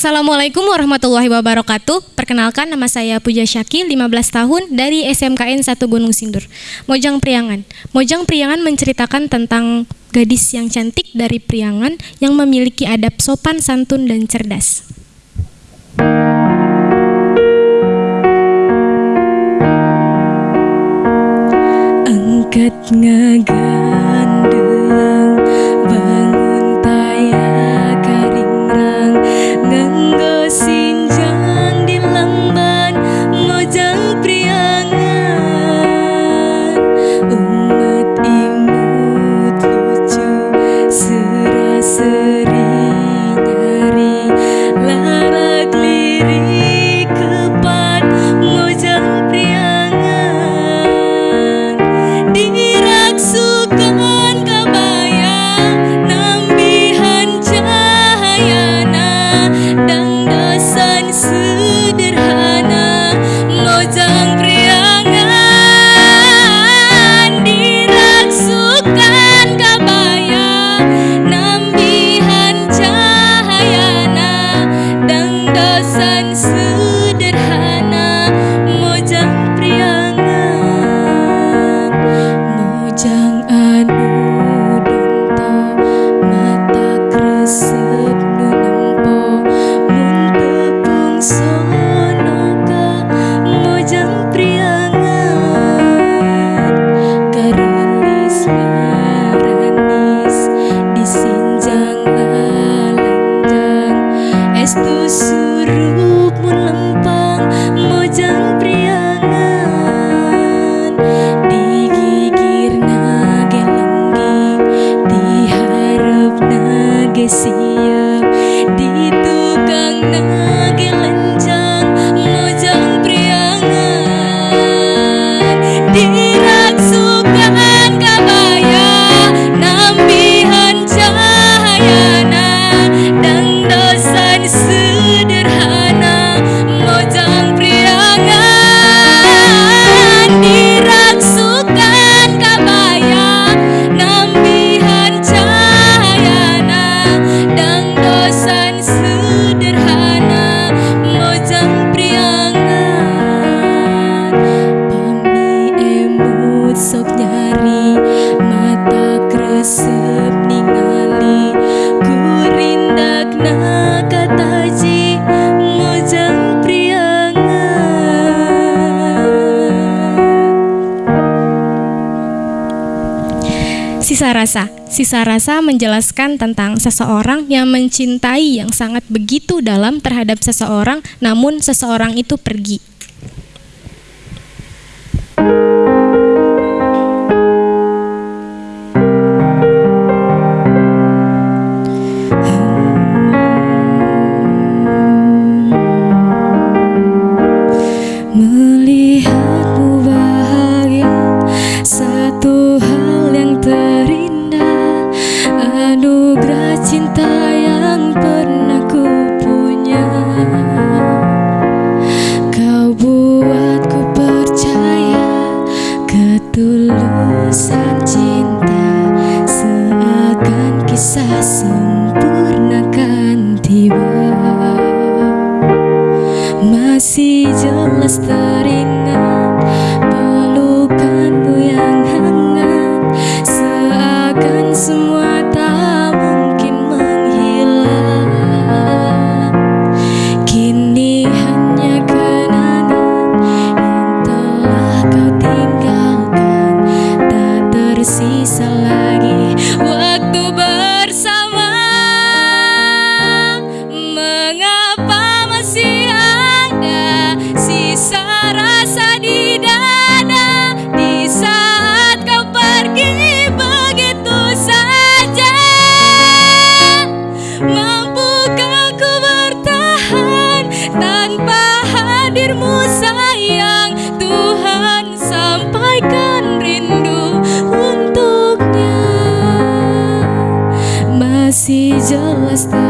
Assalamualaikum warahmatullahi wabarakatuh. Perkenalkan nama saya Puja Syaki, 15 tahun dari SMKN 1 Gunung Sindur. Mojang Priangan. Mojang Priangan menceritakan tentang gadis yang cantik dari Priangan yang memiliki adab sopan santun dan cerdas. Angkat ngagak Restu suruh lempang Mojang priangan. Digigir nage lenggi Diharap nage sing Sisa rasa. Sisa rasa menjelaskan tentang seseorang yang mencintai yang sangat begitu dalam terhadap seseorang namun seseorang itu pergi. kasihmu sayang Tuhan sampaikan rindu untuknya. Masih jelas tak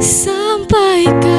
sampaikan.